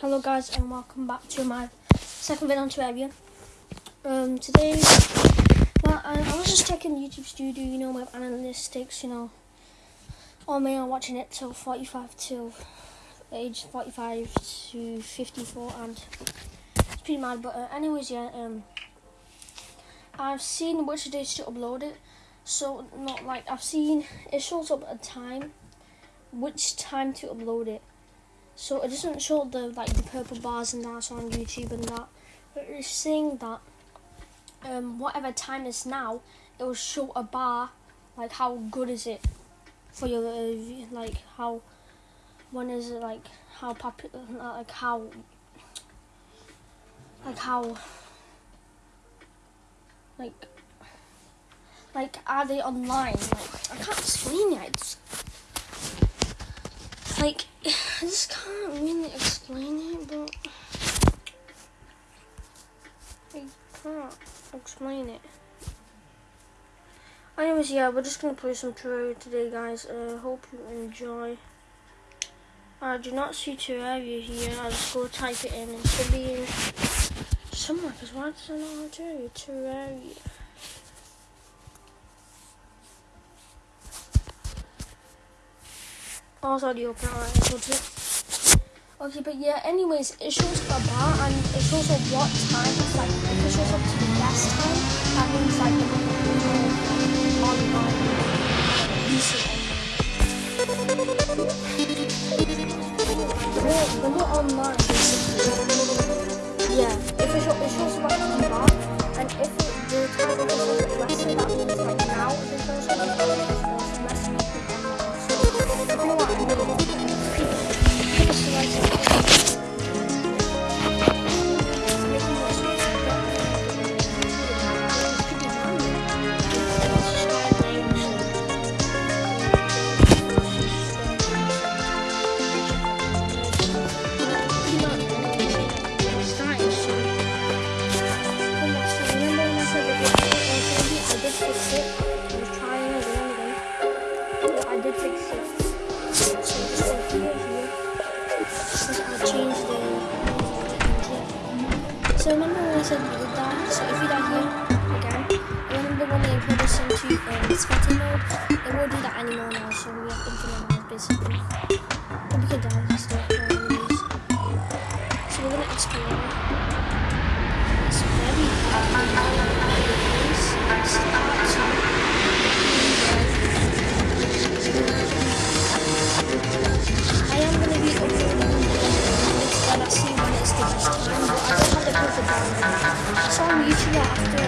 Hello guys and welcome back to my second video on Terraria. Um, today, well, I, I was just checking YouTube Studio, you know, with analytics, you know, all me are watching it till 45 till age 45 to 54 and it's pretty mad, but uh, anyways, yeah, um, I've seen which days to upload it, so not like, I've seen, it shows up a time, which time to upload it. So it doesn't show the like the purple bars and that's on YouTube and that. But it's saying that um, whatever time is now, it will show a bar like how good is it for your uh, like how when is it like how popular like how like how like like are they online like I can't explain it like I just can't really explain it, but I can't explain it. Anyways, yeah, we're just gonna play some Terraria today, guys. Uh, hope you enjoy. I do not see Terraria here. I'll just go type it in. It should be somewhere, because why does it not have Terraria? Terraria. Also, the open alright. Okay, but yeah, anyways, it shows the bar and it shows what time. It's like, if it shows up to the best time, that means like the know, online. The more online, basically. Won't do that anymore now, so we have infinite lives basically. But we could die still, anyways. So we're gonna explore. It's very hard. I am gonna be uploading this when I see when it's the best time, but I don't have the perfect balance. I saw on YouTube after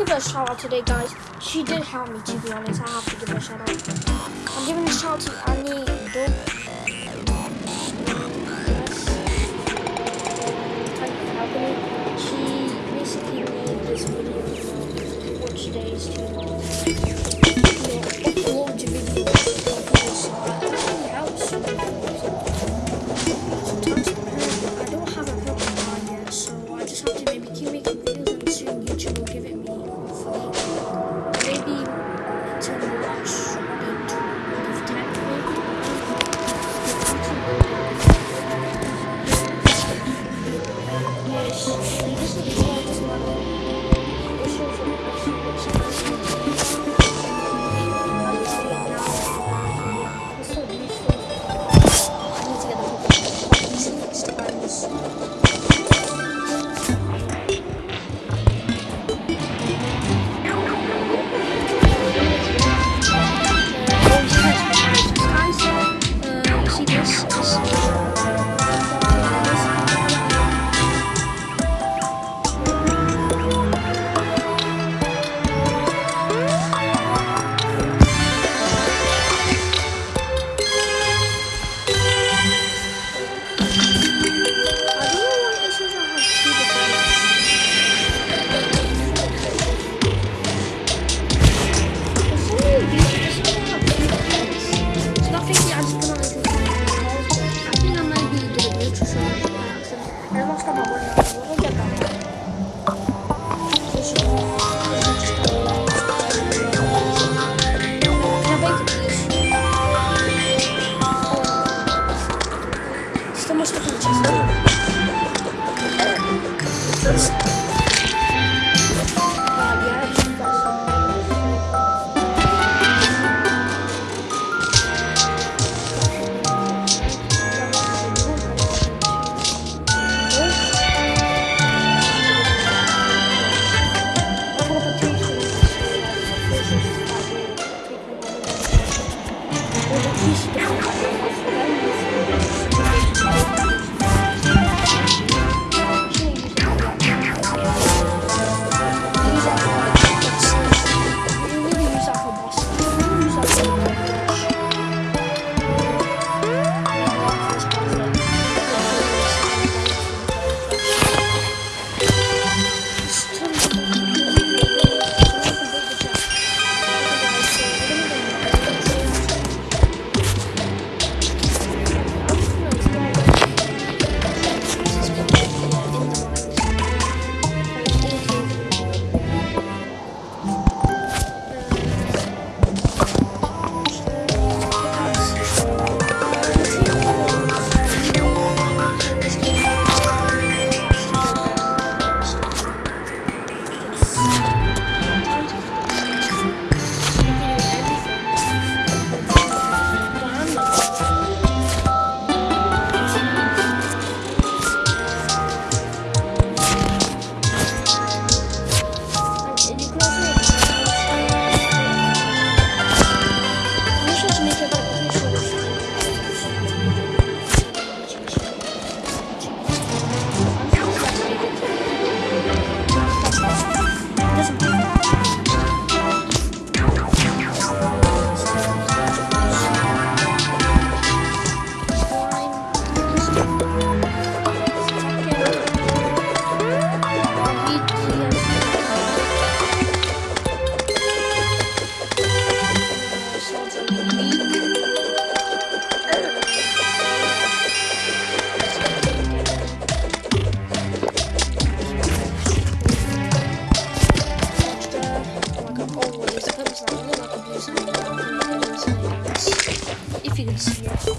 give her a shout out today, guys. She did help me, to be honest. I have to give her a shout out. I'm giving a shout out to Annie days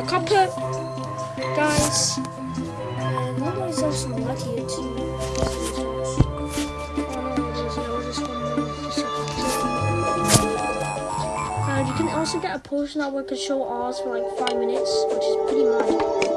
the copper. Guys. And was else some blood here too? A and you can also get a potion that can show ours for like five minutes, which is pretty mad.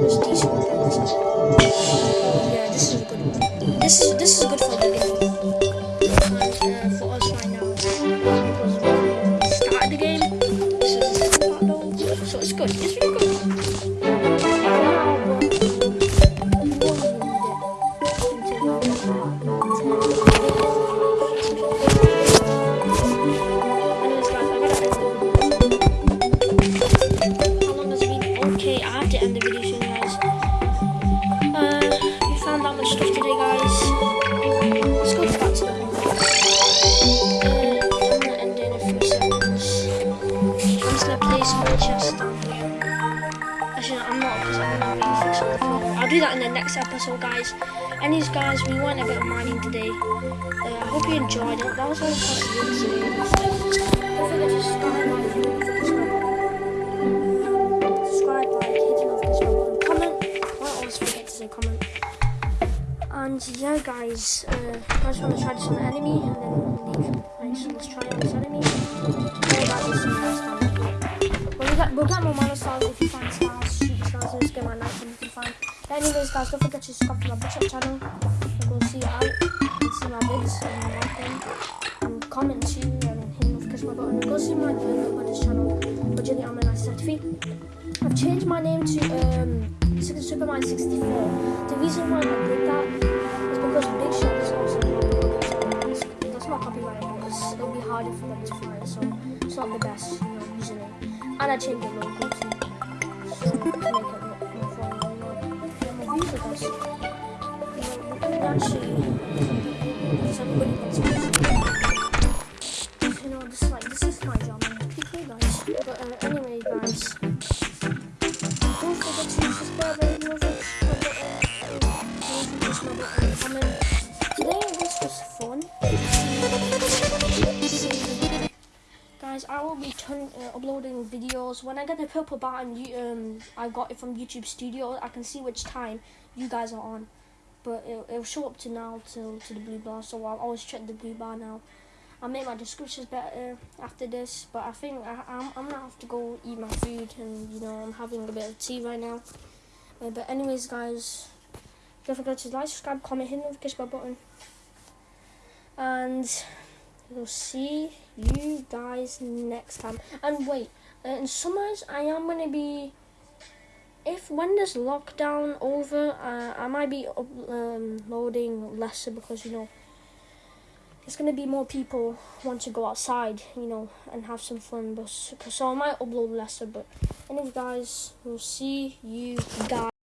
This decent. Yeah, this is good. This is this is good for the game. Anyways, guys, we went a bit of mining today. Uh, I hope you enjoyed it. That was all possible today. Don't forget to subscribe, like, hitting off this button. Comment. I always forget to comment. And yeah, guys, uh, I just want to try this on the enemy and then leave. Right, so let's try this enemy. We'll get. We'll get, more mana stars if you find stars, and you can find. But anyways, guys, don't forget to subscribe to my Butcher channel. And go see and see my vids and like them. And comment too and hit the notification button. And go see my video on this channel, Virginia Alman 973. I've changed my name to um, Superman 64. The reason why I did that is because Big Shot is also That's not copyrighted, but it's, it'll be harder for them to find, so it's not the best, you know, username. And I changed the logo too, so to make it us. You know, you know, this like, this is my guys. But anyway, guys. Today fun. Guys, I will be uh, uploading videos. When I get the purple button, you, um, I got it from YouTube Studio. I can see which time you guys are on, but it, it'll show up to now to to the blue bar. So I'll always check the blue bar now. I'll make my descriptions better after this, but I think I, I'm, I'm gonna have to go eat my food, and you know I'm having a bit of tea right now. Uh, but anyways, guys, don't forget to like, subscribe, comment, hit the notification bell button, and we'll see you guys next time. And wait, uh, in summers I am gonna be. If when there's lockdown over, uh, I might be uploading lesser because you know there's gonna be more people want to go outside, you know, and have some fun. But so I might upload lesser. But anyway, guys, we'll see you guys.